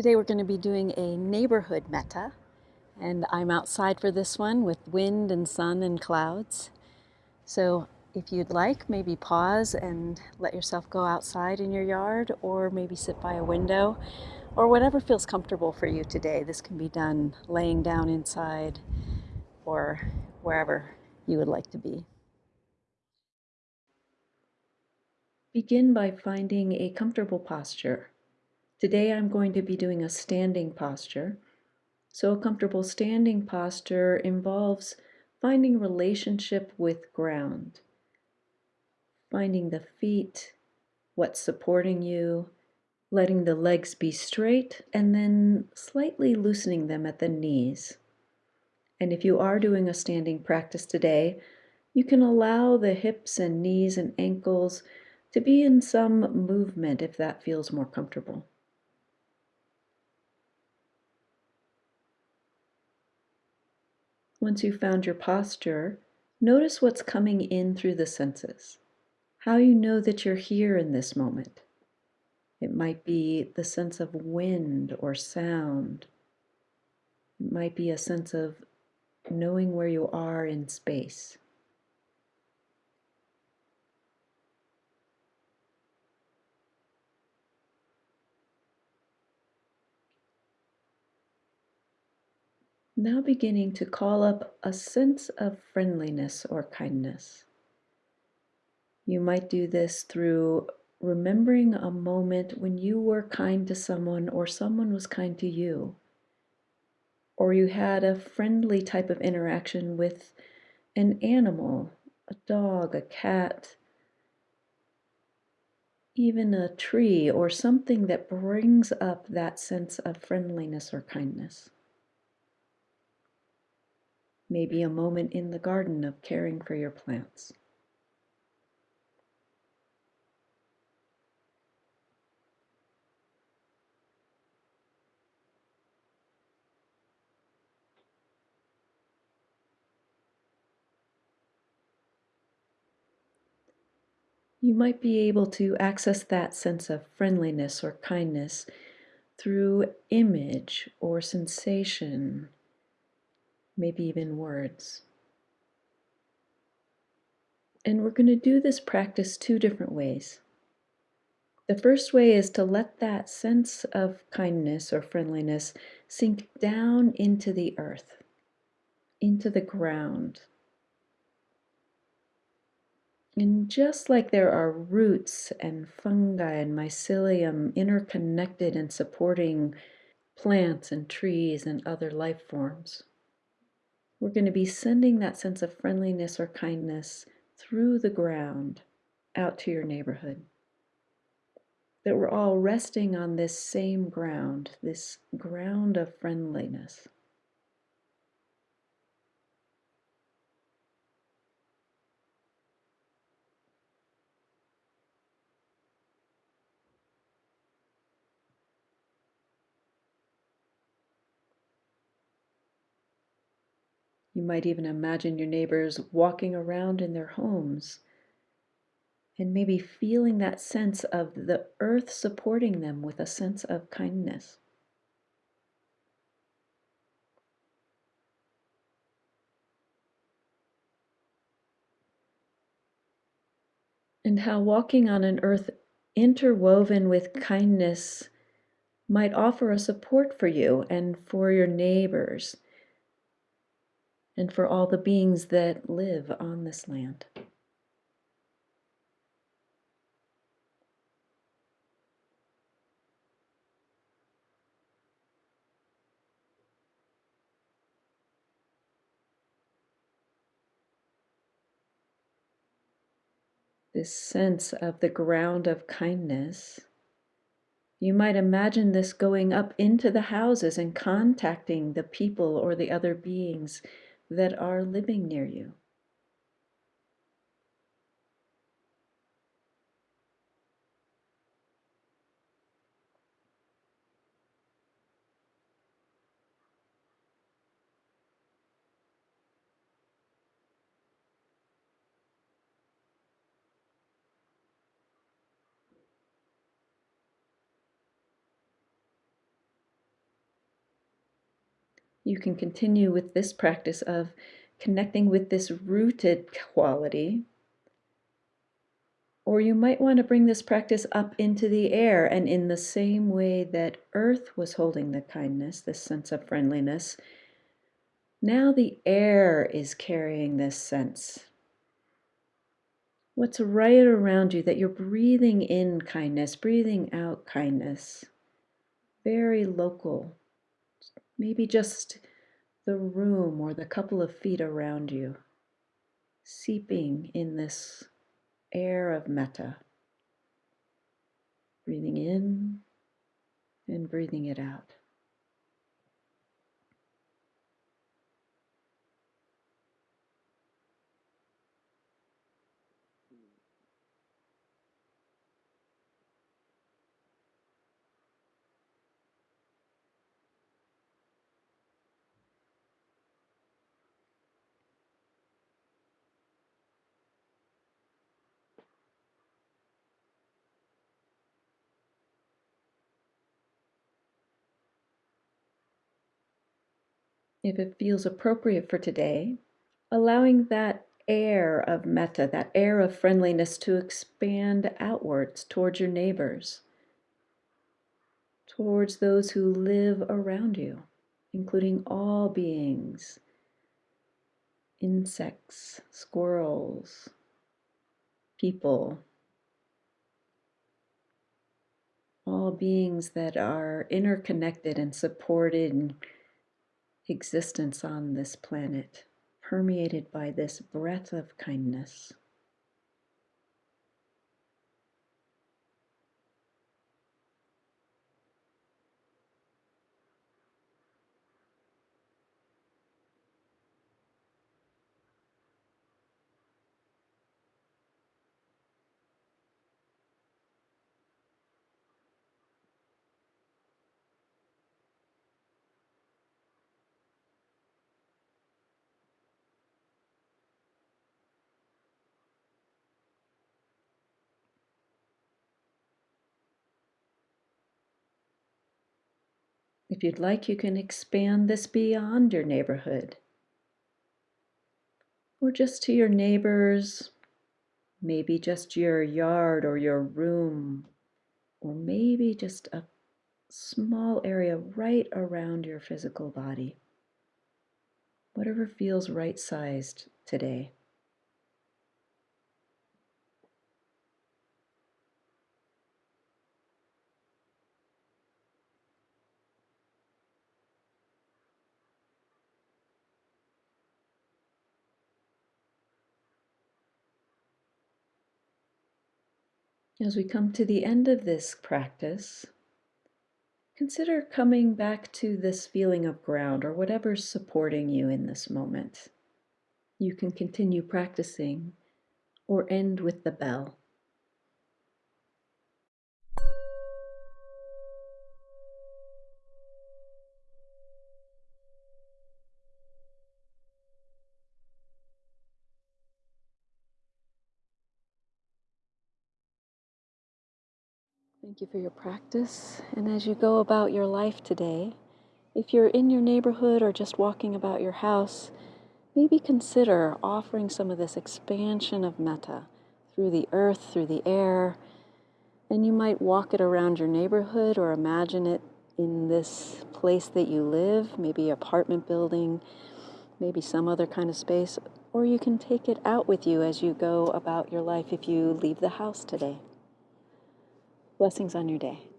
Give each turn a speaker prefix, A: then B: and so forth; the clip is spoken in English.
A: Today we're going to be doing a neighborhood metta and I'm outside for this one with wind and sun and clouds. So if you'd like, maybe pause and let yourself go outside in your yard or maybe sit by a window or whatever feels comfortable for you today. This can be done laying down inside or wherever you would like to be. Begin by finding a comfortable posture. Today I'm going to be doing a standing posture. So a comfortable standing posture involves finding relationship with ground, finding the feet, what's supporting you, letting the legs be straight, and then slightly loosening them at the knees. And if you are doing a standing practice today, you can allow the hips and knees and ankles to be in some movement if that feels more comfortable. Once you've found your posture, notice what's coming in through the senses. How you know that you're here in this moment. It might be the sense of wind or sound. It might be a sense of knowing where you are in space. Now beginning to call up a sense of friendliness or kindness. You might do this through remembering a moment when you were kind to someone or someone was kind to you. Or you had a friendly type of interaction with an animal, a dog, a cat, even a tree, or something that brings up that sense of friendliness or kindness. Maybe a moment in the garden of caring for your plants. You might be able to access that sense of friendliness or kindness through image or sensation maybe even words. And we're going to do this practice two different ways. The first way is to let that sense of kindness or friendliness sink down into the earth, into the ground. And just like there are roots and fungi and mycelium interconnected and supporting plants and trees and other life forms, we're going to be sending that sense of friendliness or kindness through the ground out to your neighborhood. That we're all resting on this same ground, this ground of friendliness. You might even imagine your neighbors walking around in their homes and maybe feeling that sense of the earth supporting them with a sense of kindness. And how walking on an earth interwoven with kindness might offer a support for you and for your neighbors and for all the beings that live on this land. This sense of the ground of kindness. You might imagine this going up into the houses and contacting the people or the other beings that are living near you. You can continue with this practice of connecting with this rooted quality. Or you might want to bring this practice up into the air, and in the same way that Earth was holding the kindness, this sense of friendliness, now the air is carrying this sense. What's right around you that you're breathing in kindness, breathing out kindness. Very local. Maybe just the room or the couple of feet around you, seeping in this air of metta. Breathing in and breathing it out. If it feels appropriate for today, allowing that air of metta, that air of friendliness to expand outwards towards your neighbors, towards those who live around you, including all beings, insects, squirrels, people, all beings that are interconnected and supported existence on this planet, permeated by this breath of kindness. If you'd like, you can expand this beyond your neighborhood or just to your neighbors, maybe just your yard or your room, or maybe just a small area right around your physical body. Whatever feels right sized today. As we come to the end of this practice, consider coming back to this feeling of ground or whatever's supporting you in this moment. You can continue practicing or end with the bell. Thank you for your practice. And as you go about your life today, if you're in your neighborhood or just walking about your house, maybe consider offering some of this expansion of metta through the earth, through the air. And you might walk it around your neighborhood or imagine it in this place that you live, maybe apartment building, maybe some other kind of space, or you can take it out with you as you go about your life if you leave the house today. Blessings on your day.